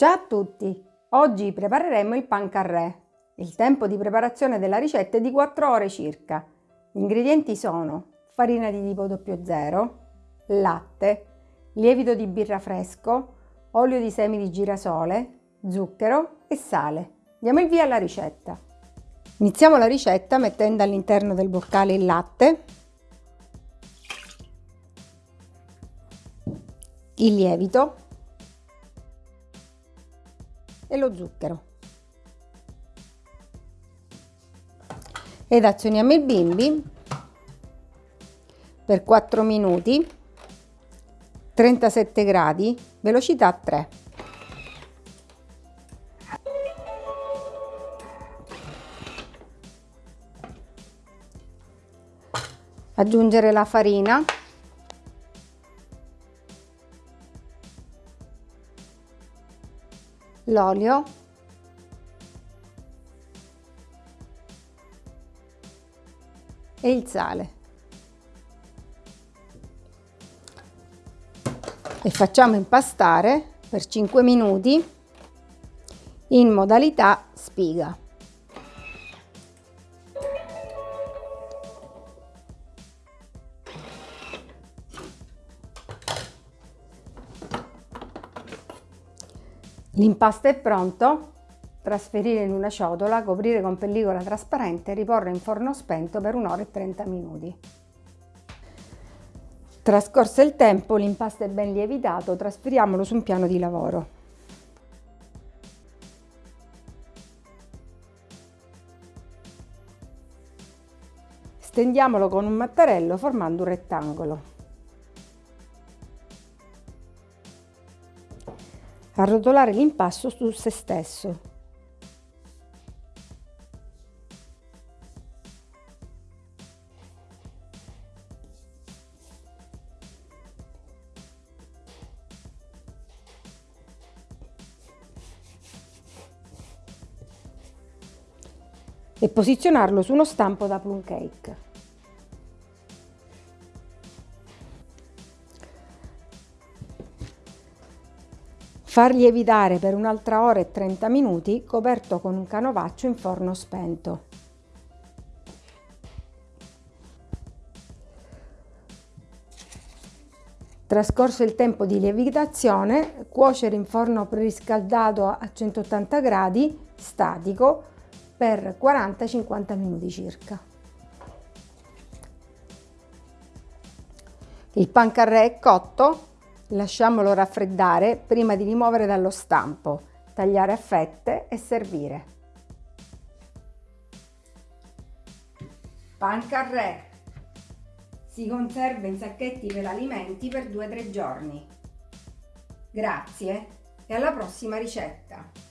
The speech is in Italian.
Ciao a tutti! Oggi prepareremo il pan carré. Il tempo di preparazione della ricetta è di 4 ore circa. Gli ingredienti sono farina di tipo 00, latte, lievito di birra fresco, olio di semi di girasole, zucchero e sale. Diamo il via alla ricetta. Iniziamo la ricetta mettendo all'interno del boccale il latte, il lievito e lo zucchero. Ed azioniamo il bimbi per 4 minuti, 37 gradi, velocità 3. Aggiungere la farina l'olio e il sale. E facciamo impastare per 5 minuti in modalità spiga. L'impasto è pronto, trasferire in una ciotola, coprire con pellicola trasparente e riporre in forno spento per un'ora e 30 minuti. Trascorso il tempo, l'impasto è ben lievitato, trasferiamolo su un piano di lavoro. Stendiamolo con un mattarello formando un rettangolo. Arrotolare l'impasto su se stesso. e posizionarlo su uno stampo da plum cake. Far lievitare per un'altra ora e 30 minuti coperto con un canovaccio in forno spento. Trascorso il tempo di lievitazione, cuocere in forno preriscaldato a 180 gradi statico per 40-50 minuti circa. Il pan carré è cotto, Lasciamolo raffreddare prima di rimuovere dallo stampo, tagliare a fette e servire. Pan carré si conserva in sacchetti per alimenti per 2-3 giorni. Grazie e alla prossima ricetta!